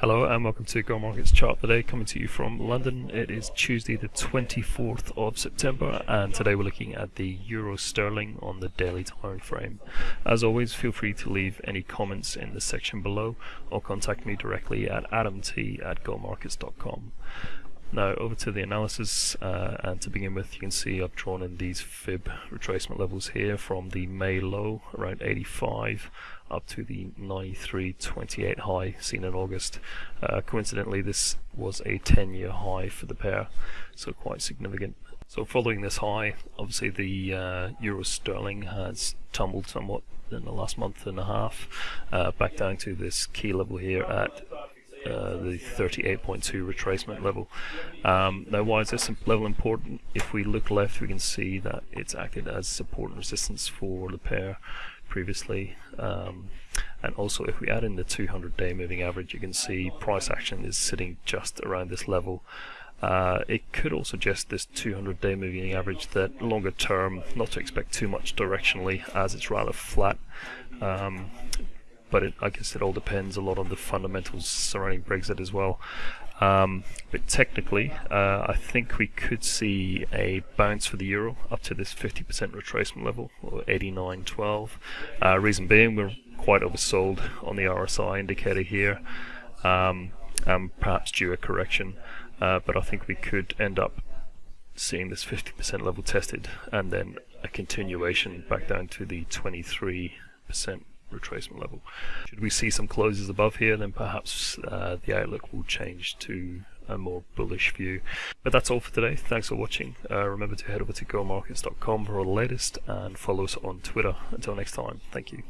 Hello and welcome to Go Markets Chart today, coming to you from London. It is Tuesday the 24th of September and today we're looking at the Euro Sterling on the daily time frame. As always, feel free to leave any comments in the section below or contact me directly at adamt at gomarkets.com. Now over to the analysis uh, and to begin with you can see I've drawn in these fib retracement levels here from the May low around 85 up to the 93.28 high seen in August. Uh, coincidentally this was a 10 year high for the pair so quite significant. So following this high obviously the uh, Euro Sterling has tumbled somewhat in the last month and a half uh, back down to this key level here at uh, the 38.2 retracement level. Um, now why is this level important? If we look left we can see that it's acted as support and resistance for the pair previously um, and also if we add in the 200 day moving average you can see price action is sitting just around this level uh, it could also suggest this 200 day moving average that longer term not to expect too much directionally as it's rather flat um, but it, I guess it all depends a lot on the fundamentals surrounding Brexit as well. Um, but technically, uh, I think we could see a bounce for the euro up to this 50% retracement level, or 89.12. Uh, reason being, we're quite oversold on the RSI indicator here, um, perhaps due a correction. Uh, but I think we could end up seeing this 50% level tested, and then a continuation back down to the 23% retracement level. Should we see some closes above here, then perhaps uh, the outlook will change to a more bullish view. But that's all for today. Thanks for watching. Uh, remember to head over to gomarkets.com for all the latest and follow us on Twitter. Until next time, thank you.